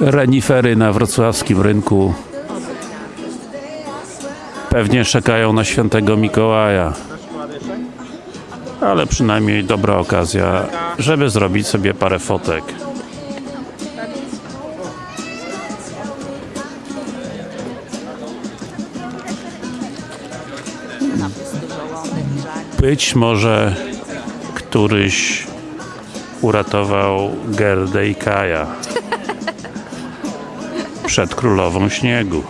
Renifery na wrocławskim rynku pewnie czekają na świętego Mikołaja. Ale przynajmniej dobra okazja, żeby zrobić sobie parę fotek. Być może któryś uratował Gerdę i Kaja przed królową śniegu.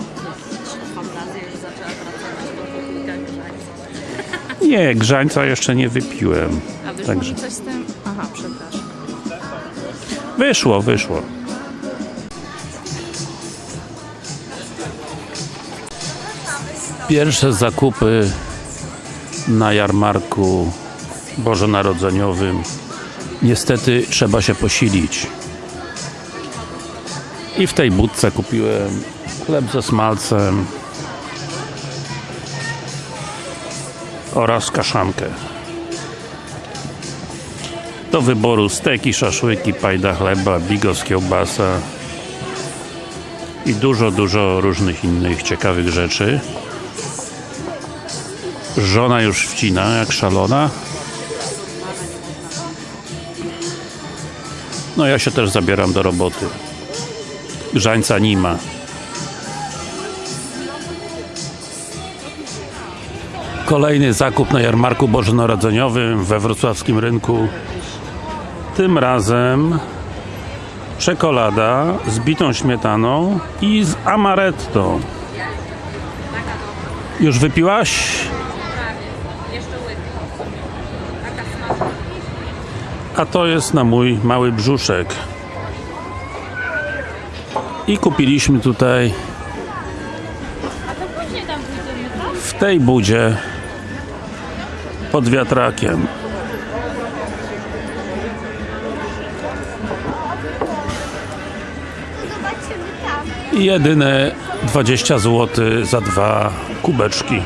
Nie, grzańca jeszcze nie wypiłem. A wyszło Także coś z tym? Aha, przepraszam. wyszło, wyszło. Pierwsze zakupy na jarmarku bożonarodzeniowym. Niestety trzeba się posilić. I w tej budce kupiłem chleb ze smalcem oraz kaszankę. Do wyboru steki, szaszłyki, pajda chleba, bigos, kiełbasa i dużo, dużo różnych innych ciekawych rzeczy. Żona już wcina jak szalona. No ja się też zabieram do roboty. Grzańca nie ma. Kolejny zakup na jarmarku bożonarodzeniowym we wrocławskim rynku. Tym razem czekolada z bitą śmietaną i z amaretto. Już wypiłaś? A to jest na mój mały brzuszek. I kupiliśmy tutaj w tej budzie pod wiatrakiem. Jedyne 20 zł za dwa kubeczki.